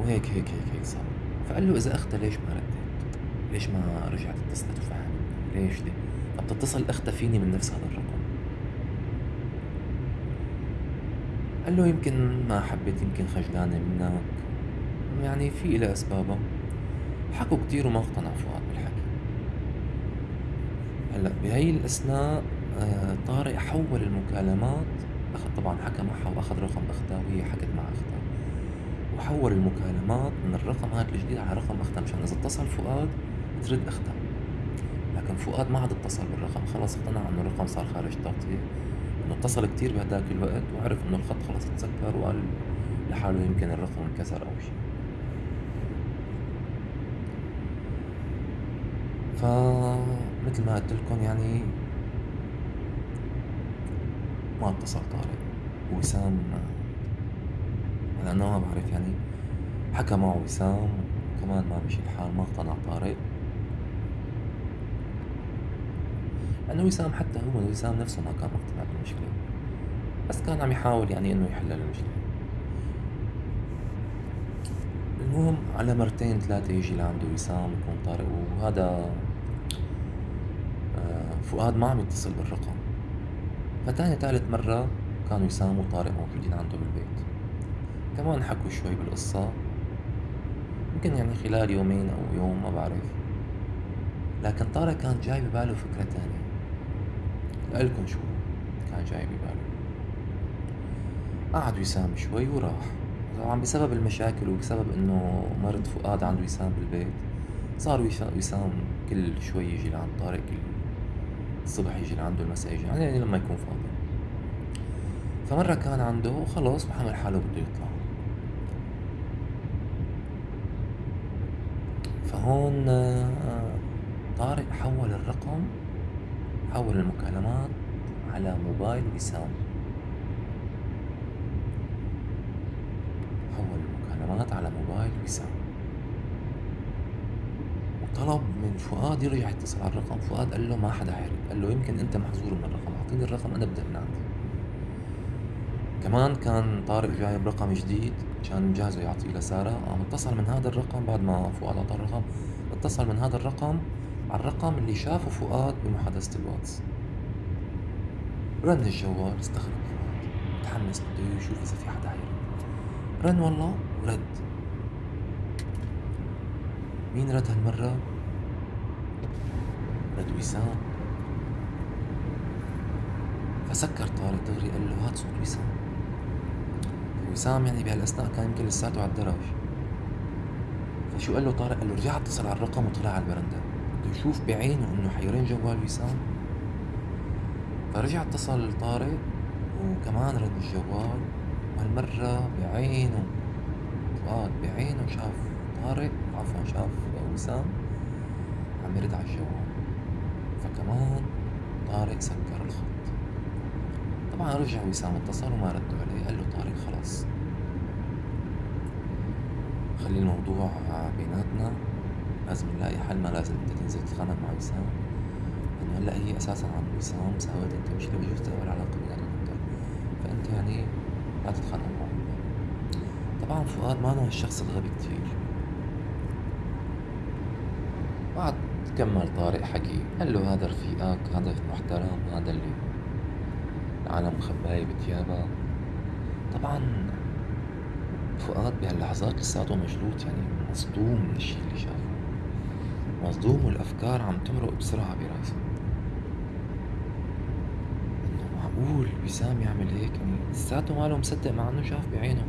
وهيك هيك هيك هيك صار. فقال له إذا اختها ليش ما ردت؟ ليش ما رجعت اتصلت وفهمت؟ ليش دي؟ طب تتصل اختها فيني من نفس هذا الرقم؟ قال له يمكن ما حبيت يمكن خجلانة منك. يعني في إلها أسبابها. حكوا كتير وما اقتنع فؤاد بالحكي هلأ بهي الأثناء آه، طارق حول المكالمات أخذ طبعا حكى معها وأخذ رقم أختها وهي حكت مع أختها وحول المكالمات من الرقم هذا الجديد على رقم أختها مشان إذا اتصل فؤاد ترد أختها لكن فؤاد ما عاد اتصل بالرقم خلص اقتنع إنه الرقم صار خارج تغطية إنه اتصل كتير بهداك الوقت وعرف إنه الخط خلص تسكر وقال لحاله يمكن الرقم انكسر أو شي فمثل ما قلت لكم يعني ما اتصل طارق وسام لأنه ما بعرف يعني حكى معه وسام كمان ما مشي الحال ما اقتنع طارق لأنه وسام حتى هو وسام نفسه ما كان مقتنع بالمشكلة. بس كان عم يحاول يعني إنه يحل المشكلة. المهم على مرتين ثلاثة يجي لعنده وسام يكون طارق وهذا فؤاد ما عم يتصل بالرقم. فتاني ثالث مرة كان وسام وطارق موجودين عنده بالبيت كمان حكوا شوي بالقصة. يمكن يعني خلال يومين أو يوم ما بعرف. لكن طارق كان جاي بباله فكرة تانية. لقلكن شو كان جاي بباله؟ قعد وسام شوي وراح. طبعا بسبب المشاكل وبسبب إنه مرض فؤاد عند وسام بالبيت صار وسام كل شوي يجي لعند طارق كل الصبح يجي لعنده المساء يجي يعني لما يكون فاضي فمرة كان عنده وخلص وحمل حاله بده يطلع فهون طارق حوّل الرقم حوّل المكالمات على موبايل وسام. حوّل المكالمات على موبايل وسام. وطلب من فؤاد يرجع يتصل على الرقم، فؤاد قال له ما حدا عرف، قال له يمكن أنت محظور من الرقم، أعطيني الرقم أنا أبدأ من عندي. كمان كان طارق جايب رقم جديد كان مجهزه يعطيه لسارة، قام اتصل من هذا الرقم بعد ما فؤاد أعطاه الرقم، اتصل من هذا الرقم على الرقم اللي شافه فؤاد بمحادثة الواتس. رن الجوال استغرب فؤاد متحمس بده يشوف إذا في حدا حيرن، رن والله ورد. مين رد هالمرة؟ رد وسام. فسكر طارق دغري قال له هات صوت وسام. وسام يعني بهالاثناء كان يمكن لساته على الدرج. فشو قال له طارق؟ قال له رجع اتصل على الرقم وطلع على البرندة، بده يشوف بعينه إنه حيرن جوال وسام. فرجع اتصل طارق وكمان رن الجوال وهالمرة بعينه فؤاد بعينه شاف طارق عفوا شاف وسام عم يرد على الجوال فكمان طارق سكر الخط. طبعا رجع وسام اتصل وما ردوا عليه قال له طارق خلاص. خلي الموضوع بيناتنا. لازم نلاقي حل ما لازم انت تنزل تتخانق مع وسام. لأنه هلا هي أساسا عن وسام ساوت انت مشكله بجوز تقوى العلاقه بيناتنا أكثر فأنت يعني لا تتخانق معه طبعا فؤاد ما هو الشخص الغبي كتير. بعد كمل طارق حكي. قال له هذا رفيقك هذا محترم هذا اللي العالم مخباية بتيابها طبعا فؤاد بهاللحظات لساته مجلوط يعني مصدوم من الشي اللي شافه. مصدوم والأفكار عم تمرق بسرعة براسه. إنه معقول وسام يعمل هيك؟ يعني لساته ماله مصدق مع إنه شاف بعينه.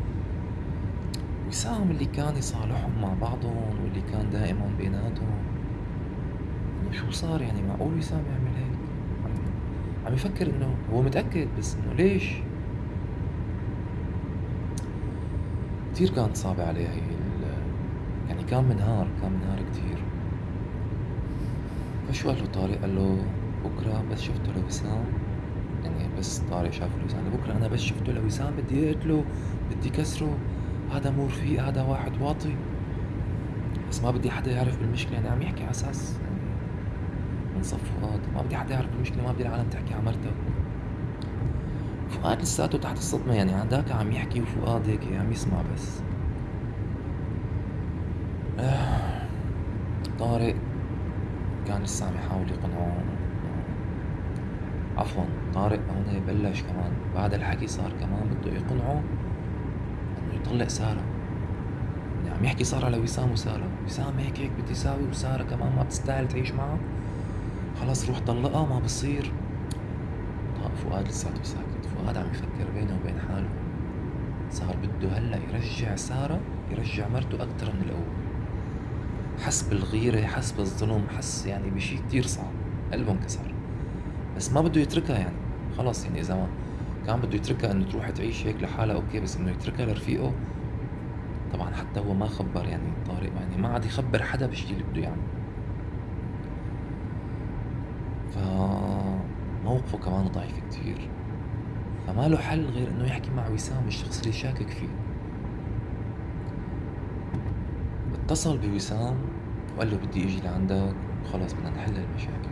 وسام اللي كان يصالحهم مع بعضهم واللي كان دائما بيناتهم. شو صار يعني؟ معقول وسام يعمل هيك؟ عم, يفكر إنه هو متأكد بس إنه ليش؟ كتير كانت صعبة عليه هي يعني كان منهار كان منهار كتير. فشو قال له طارق؟ قال له بكرة بس شفته لوسام. يعني بس طارق شاف لوسام. بكرة أنا بس شفته لوسام بدي أقتله بدي كسره. هذا مو رفيق هذا واحد واطي. بس ما بدي حدا يعرف بالمشكلة يعني عم يحكي على يعني من صف فؤاد ما بدي حدا يعرف بالمشكلة ما بدي العالم تحكي على مرته. فؤاد لساته تحت الصدمة يعني عندك عم يحكي وفؤاد هيك عم يسمع بس. آه. طارق كان لسه عم يحاول يقنعه. عفوا طارق هون بلش كمان. بعد الحكي صار كمان بده يقنعه إنه يطلق سارة. يعني عم يحكي صار على وسام وسارة. وسام هيك هيك بدي يساوي وسارة كمان ما بتستاهل تعيش معه. خلص روح طلقها ما بصير. طيب فؤاد لساته ساكت. فؤاد عم يفكر بينه وبين حاله. صار بده هلأ يرجع سارة يرجع مرته أكتر من الأول. حس بالغيرة حس بالظلم حس يعني بشي كتير صعب. قلبه انكسر. بس ما بده يتركها يعني. خلص يعني إذا ما كان بده يتركها إنه تروح تعيش هيك لحالها أوكي بس إنه يتركها لرفيقه. طبعا حتى هو ما خبر يعني طارق يعني ما عاد يخبر حدا بالشي اللي بده يعمله فموقفه كمان ضعيف كتير. فما له حل غير إنه يحكي مع وسام الشخص اللي شاكك فيه. اتصل بوسام وقال له بدي إجي لعندك وخلص بدنا نحل المشاكل.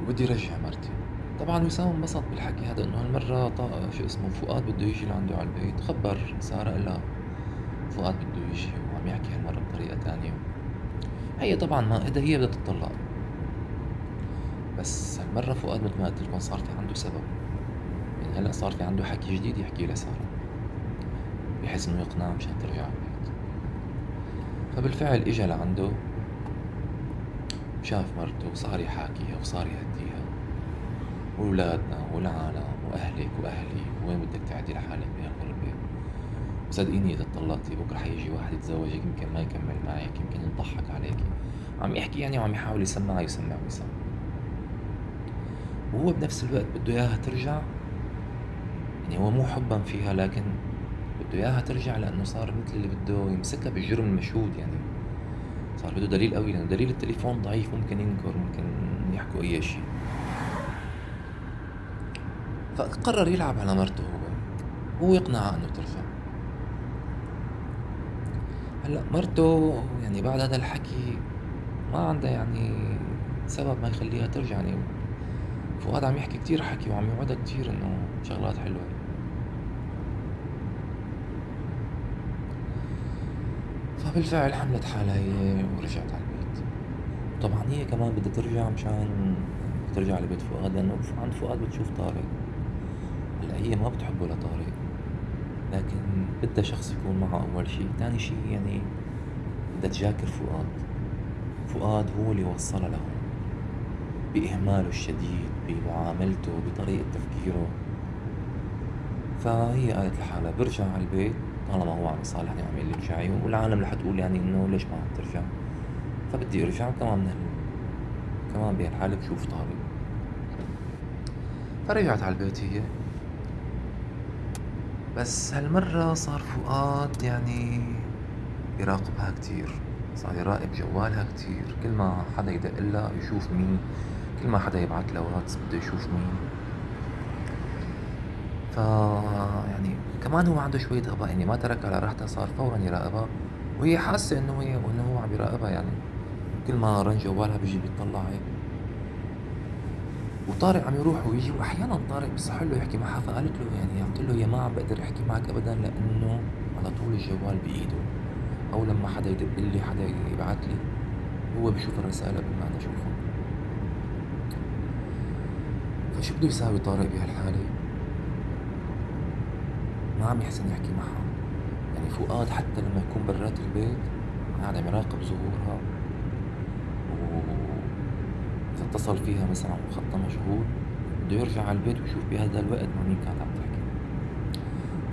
وبدي رجع مرتي. طبعا وسام انبسط بالحكي هذا إنه هالمرة شو اسمه فؤاد بده يجي لعنده على البيت. خبر سارة قال فؤاد بده يجي وعم يحكي هالمرة بطريقة تانية. هي طبعا ما إذا هي بدها تطلق بس هالمرة فؤاد مثل ما قلت لكم صار في عنده سبب. يعني هلأ صار في عنده حكي جديد يحكيه لسارة. بحيث إنه يقنعها مشان ترجع على البيت. فبالفعل إجا لعنده شاف مرته وصار يحاكيها وصار يهديها. وولادنا والعالم وأهلك وأهلي وين بدك تعدي لحالك؟ صدقيني اذا طلقتي بكره حيجي واحد يتزوجك يمكن ما يكمل معك يمكن يضحك عليك. عم يحكي يعني وعم يحاول يسمعها يسمع ويسمع وهو بنفس الوقت بده إياها ترجع. يعني هو مو حبا فيها لكن بده إياها ترجع لأنه صار مثل اللي بده يمسكها بالجرم المشهود يعني. صار بده دليل قوي لأنه دليل التليفون ضعيف ممكن ينكر ممكن يحكوا أي شيء. فقرر يلعب على مرته هو. هو يقنعها إنه ترجع هلأ مرته يعني بعد هذا الحكي ما عندها يعني سبب ما يخليها ترجع يعني. فؤاد عم يحكي كتير حكي وعم يوعدها كتير إنه شغلات حلوة. فبالفعل حملت حالها هي ورجعت على البيت. طبعا هي كمان بدها ترجع مشان ترجع لبيت فؤاد لأنه عند فؤاد بتشوف طارق. هلأ هي ما بتحبه لطارق. لكن بدها شخص يكون معها أول شي. تاني شي يعني بدها تجاكر فؤاد. فؤاد هو اللي وصلها له بإهماله الشديد بمعاملته بطريقة تفكيره. فهي قالت لحالها برجع على البيت طالما هو عم يصالحني وعم يقول لي والعالم رح تقول يعني إنه ليش ما عم ترجع؟ فبدي أرجع كمان من كمان بهالحالة بشوف طارق. فرجعت على البيت هي. بس هالمرة صار فؤاد يعني يراقبها كتير صار يراقب جوالها كتير. كل ما حدا يدق لها يشوف مين كل ما حدا يبعت لها واتس بده يشوف مين. ف يعني كمان هو عنده شوية غباء يعني ما ترك على راحتها صار فورا يراقبها. وهي حاسة إنه هي إنه هو عم يراقبها يعني. كل ما رن جوالها بيجي بيطلع هيك. وطارق عم يروح ويجي وأحيانا طارق بصح له يحكي معها فقالت له يعني قلت له يا ما عم بقدر أحكي معك ابدا لأنه على طول الجوال بإيده. أو لما حدا يدق لي حدا يبعث لي هو بشوف الرسائل قبل ما أنا أشوفها. فشو بده يساوي طارق بهالحالة؟ ما عم يحسن يحكي معها. يعني فؤاد حتى لما يكون برات البيت قاعد عم يراقب ظهورها. اتصل فيها مثلا وخطها مشغول بده يرجع على البيت ويشوف بهذا الوقت مع مين كانت عم تحكي.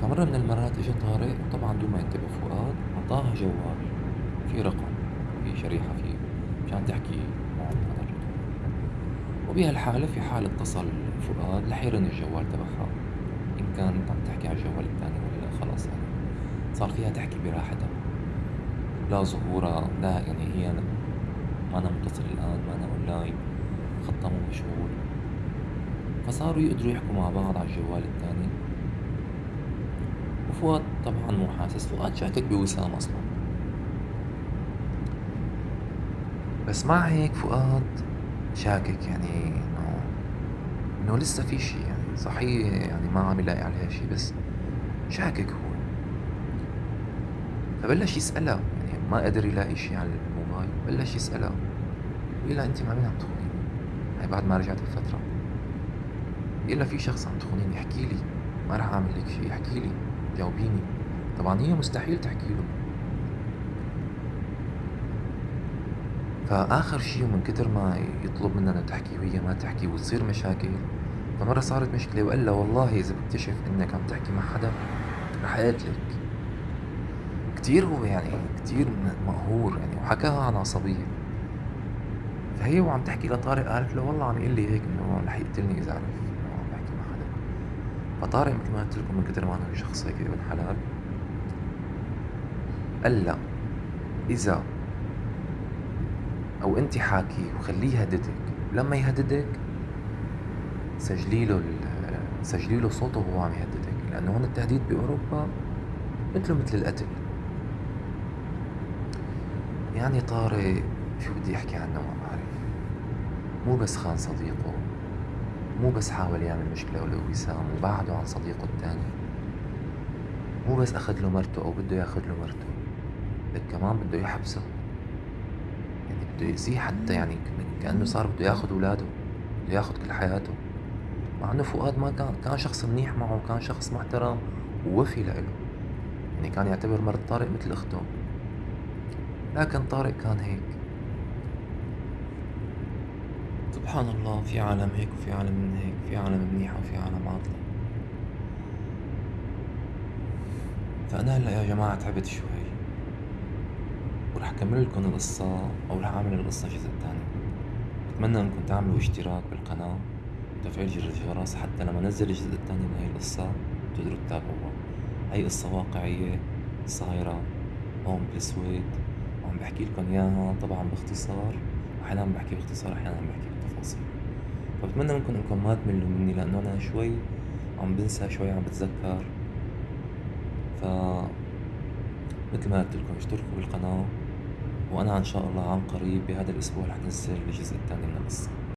فمرة من المرات اجى طارق وطبعا دون ما ينتبه فؤاد أعطاها جوال. في رقم في شريحة فيه مشان تحكي معه هذا الرقم وبهالحالة في حال اتصل فؤاد رح يرن الجوال تبعها. إن كانت عم تحكي على الجوال الثاني ولا لا خلاص يعني صار فيها تحكي براحتها. لا ظهورها لا يعني هي ما أنا متصل الآن ما أنا أونلاين. خطه مو مشغول. فصاروا يقدروا يحكوا مع بعض على الجوال التاني. وفؤاد طبعا مو حاسس فؤاد شاكك بوسام أصلا. بس مع هيك فؤاد شاكك يعني انه إنه لسه في شي يعني صحيح يعني ما عم يلاقي عليها شي بس شاكك هو. فبلش يسألها يعني ما قدر يلاقي شي على الموبايل بلش يسألها أنت مع مين عم تخوني؟ هاي بعد ما رجعت بفترة. لها في شخص عم تخونيني احكي لي ما رح أعمل لك شيء احكي لي جاوبيني. طبعا هي مستحيل تحكي له. فآخر شيء ومن كتر ما يطلب منها تحكي وهي ما تحكي وتصير مشاكل فمرة صارت مشكلة لها والله إذا بكتشف إنك عم تحكي مع حدا رح أقتلك كتير هو يعني كتير مقهور يعني وحكاها عن عصبية. فهي وعم تحكي لطارق قالت له والله عم يقول لي هيك إنه رح يقتلني إذا عرف إنه عم بحكي مع حدا. فطارق مثل ما قلت لكم من كثر ما انه شخص هيك ابن حلال قال لا إذا أو أنت حاكي وخليه يهددك لما يهددك سجلي له سجلي له صوته وهو عم يهددك لأنه هون التهديد بأوروبا مثله مثل القتل. يعني طارق شو بدي احكي عنه؟ مو بس خان صديقه مو بس حاول يعمل مشكلة ولو وسام وبعده عن صديقه التاني مو بس أخذ له مرته أو بده ياخذ له مرته بل كمان بده يحبسه. يعني بده يأذيه حتى يعني كأنه صار بده ياخذ أولاده بده ياخذ كل حياته. مع إنه فؤاد ما كان كان شخص منيح معه وكان شخص محترم ووفي لإله. يعني كان يعتبر مرت طارق مثل أخته. لكن طارق كان هيك. سبحان الله في عالم هيك وفي عالم من هيك في عالم منيحة وفي عالم عاطلة. فأنا هلأ يا جماعة تعبت شوي. ورح كمل لكم القصة أو رح أعمل القصة جزء تاني. بتمنى إنكم تعملوا اشتراك بالقناة وتفعيل جرس الجرس حتى لما نزل الجزء التاني من هاي القصة تقدروا تتابعوها. هاي قصة واقعية صايرة هون بالسويد. وعم باحكي لكم إياها طبعًا باختصار، أحيانًا باحكي باختصار أحيانًا باحكي فباتمنى منكم إنكم ما تملّوا مني لإنه أنا شوي عم بانسى شوي عم باتذكّر، ف متل ما قُلت لكم اشتركوا بالقناة، وأنا إن شاء الله عن قريب بهذا الأسبوع رح أنزّل الجزء التاني من القصة.